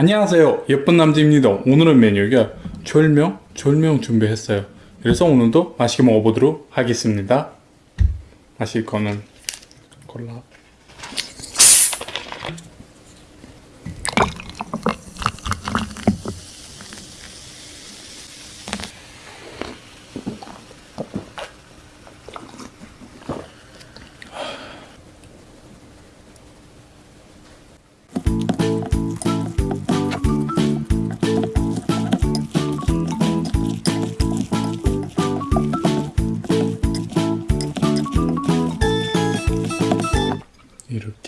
안녕하세요. 예쁜 남자입니다. 오늘은 메뉴가 졸명 졸명 준비했어요. 그래서 오늘도 맛있게 먹어보도록 하겠습니다. 마실 거는 콜라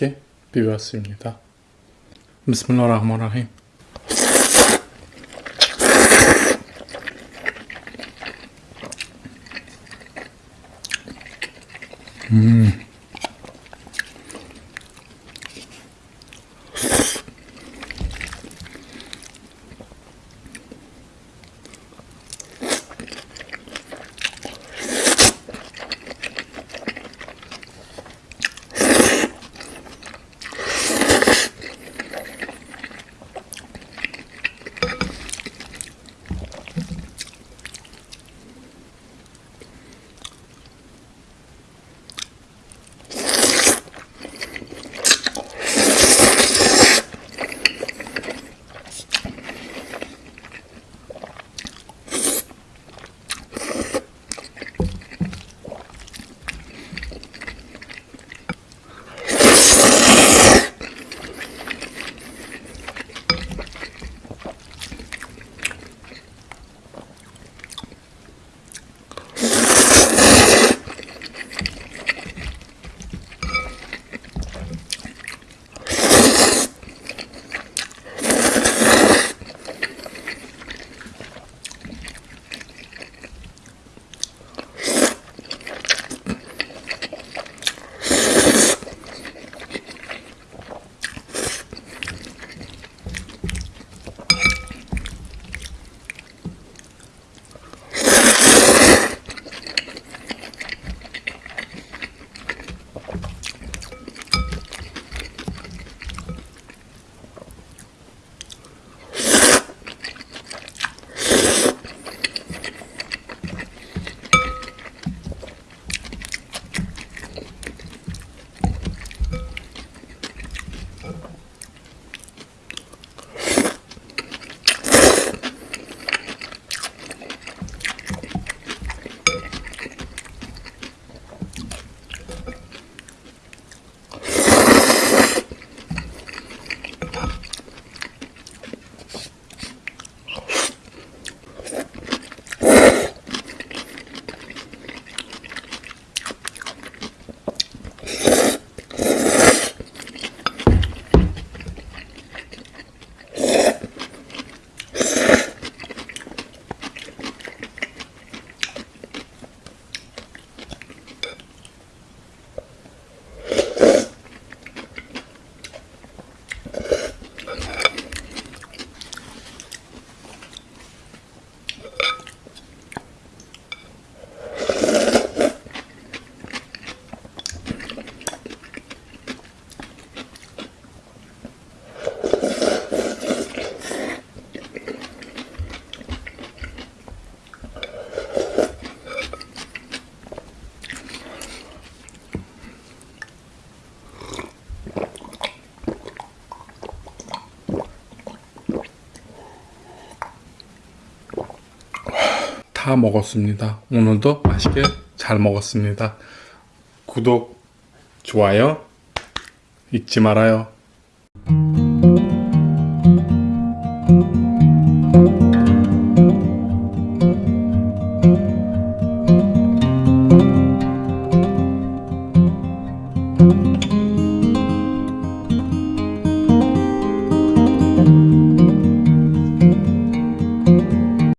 이렇게 비볐습니다. 비스밀라흐마라힘 음 다 먹었습니다. 오늘도 맛있게 잘 먹었습니다. 구독, 좋아요 잊지 말아요.